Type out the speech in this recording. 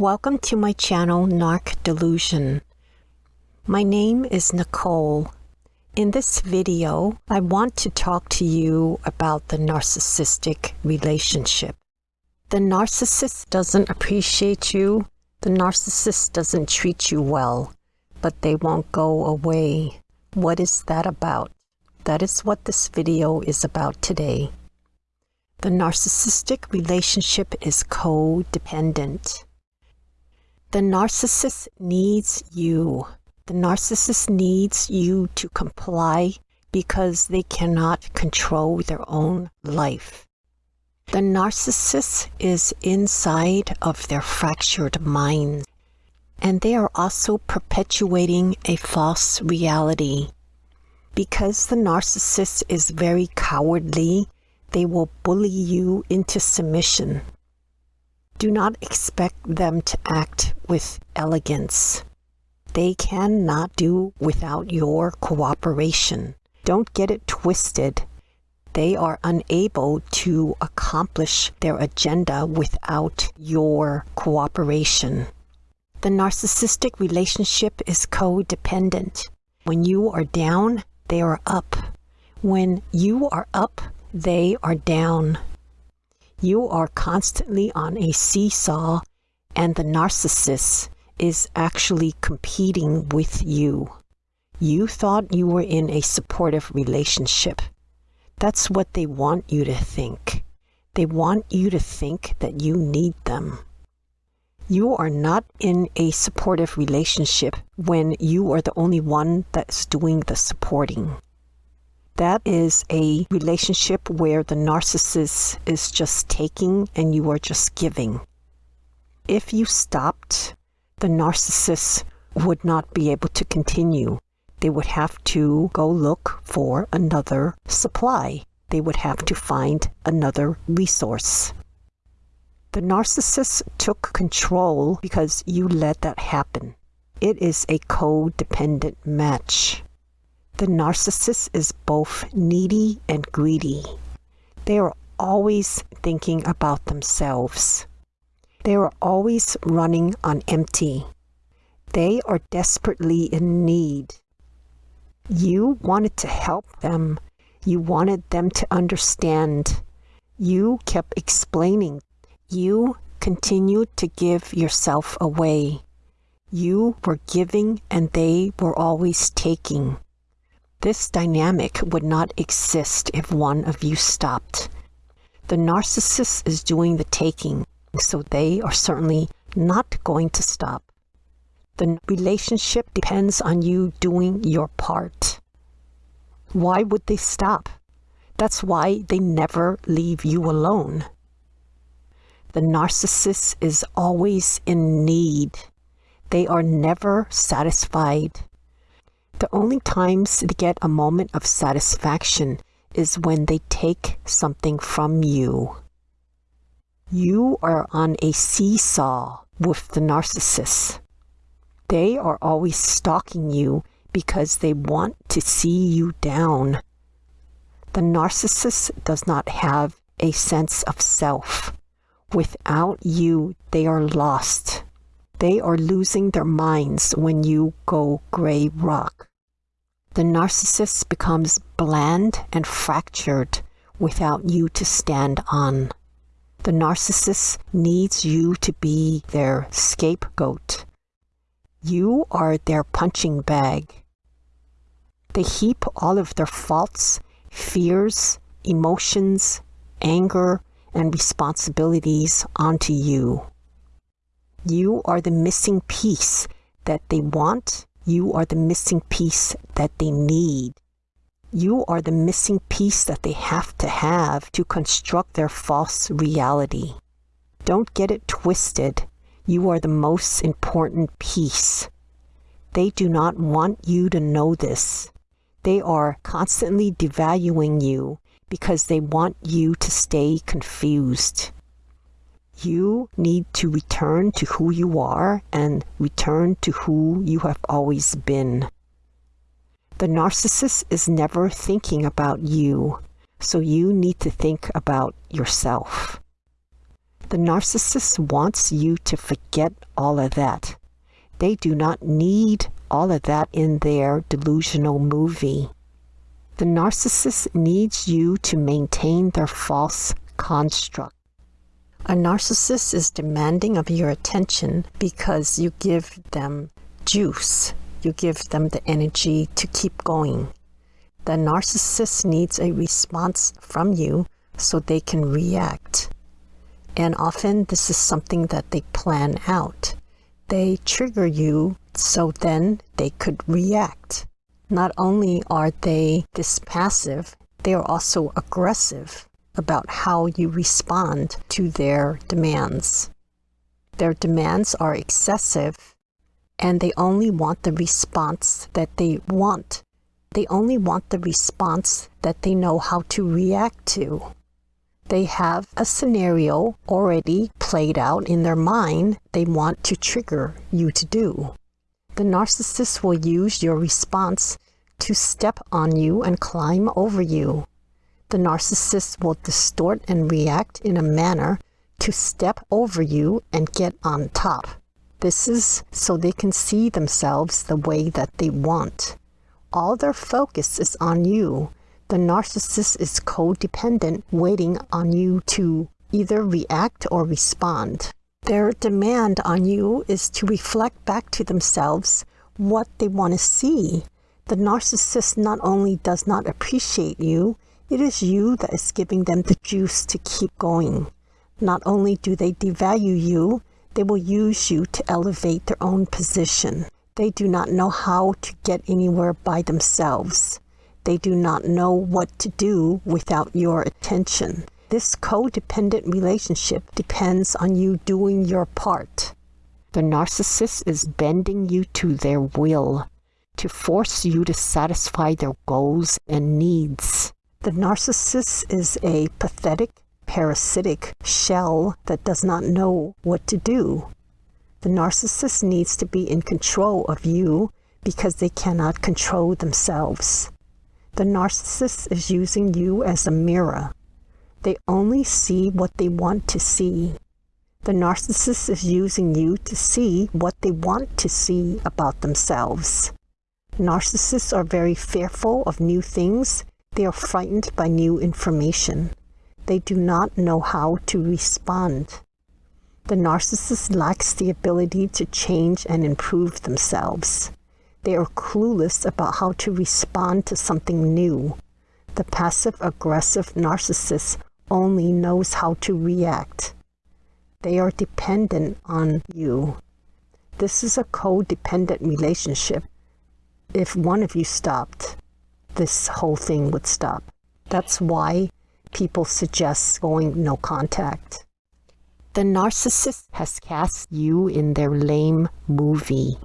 Welcome to my channel, Narc Delusion. My name is Nicole. In this video, I want to talk to you about the narcissistic relationship. The narcissist doesn't appreciate you. The narcissist doesn't treat you well, but they won't go away. What is that about? That is what this video is about today. The narcissistic relationship is codependent. The narcissist needs you. The narcissist needs you to comply because they cannot control their own life. The narcissist is inside of their fractured mind, and they are also perpetuating a false reality. Because the narcissist is very cowardly, they will bully you into submission. Do not expect them to act with elegance. They cannot do without your cooperation. Don't get it twisted. They are unable to accomplish their agenda without your cooperation. The narcissistic relationship is codependent. When you are down, they are up. When you are up, they are down. You are constantly on a seesaw, and the narcissist is actually competing with you. You thought you were in a supportive relationship. That's what they want you to think. They want you to think that you need them. You are not in a supportive relationship when you are the only one that's doing the supporting. That is a relationship where the narcissist is just taking and you are just giving. If you stopped, the narcissist would not be able to continue. They would have to go look for another supply. They would have to find another resource. The narcissist took control because you let that happen. It is a codependent match. The narcissist is both needy and greedy. They are always thinking about themselves. They are always running on empty. They are desperately in need. You wanted to help them. You wanted them to understand. You kept explaining. You continued to give yourself away. You were giving and they were always taking. This dynamic would not exist if one of you stopped. The narcissist is doing the taking, so they are certainly not going to stop. The relationship depends on you doing your part. Why would they stop? That's why they never leave you alone. The narcissist is always in need. They are never satisfied. The only times they get a moment of satisfaction is when they take something from you. You are on a seesaw with the narcissist. They are always stalking you because they want to see you down. The narcissist does not have a sense of self. Without you, they are lost. They are losing their minds when you go gray rock the narcissist becomes bland and fractured without you to stand on. The narcissist needs you to be their scapegoat. You are their punching bag. They heap all of their faults, fears, emotions, anger, and responsibilities onto you. You are the missing piece that they want you are the missing piece that they need. You are the missing piece that they have to have to construct their false reality. Don't get it twisted. You are the most important piece. They do not want you to know this. They are constantly devaluing you because they want you to stay confused. You need to return to who you are and return to who you have always been. The narcissist is never thinking about you, so you need to think about yourself. The narcissist wants you to forget all of that. They do not need all of that in their delusional movie. The narcissist needs you to maintain their false construct. A narcissist is demanding of your attention because you give them juice. You give them the energy to keep going. The narcissist needs a response from you so they can react. And often this is something that they plan out. They trigger you so then they could react. Not only are they this passive, they are also aggressive about how you respond to their demands. Their demands are excessive and they only want the response that they want. They only want the response that they know how to react to. They have a scenario already played out in their mind they want to trigger you to do. The narcissist will use your response to step on you and climb over you. The narcissist will distort and react in a manner to step over you and get on top. This is so they can see themselves the way that they want. All their focus is on you the narcissist is codependent, waiting on you to either react or respond. Their demand on you is to reflect back to themselves what they want to see. The narcissist not only does not appreciate you, it is you that is giving them the juice to keep going. Not only do they devalue you, they will use you to elevate their own position. They do not know how to get anywhere by themselves. They do not know what to do without your attention. This codependent relationship depends on you doing your part. The narcissist is bending you to their will to force you to satisfy their goals and needs. The narcissist is a pathetic, parasitic shell that does not know what to do. The narcissist needs to be in control of you because they cannot control themselves. The narcissist is using you as a mirror. They only see what they want to see. The narcissist is using you to see what they want to see about themselves. Narcissists are very fearful of new things. They are frightened by new information. They do not know how to respond. The narcissist lacks the ability to change and improve themselves. They are clueless about how to respond to something new. The passive-aggressive narcissist only knows how to react. They are dependent on you. This is a codependent relationship. If one of you stopped, this whole thing would stop. That's why people suggest going no contact. The narcissist has cast you in their lame movie.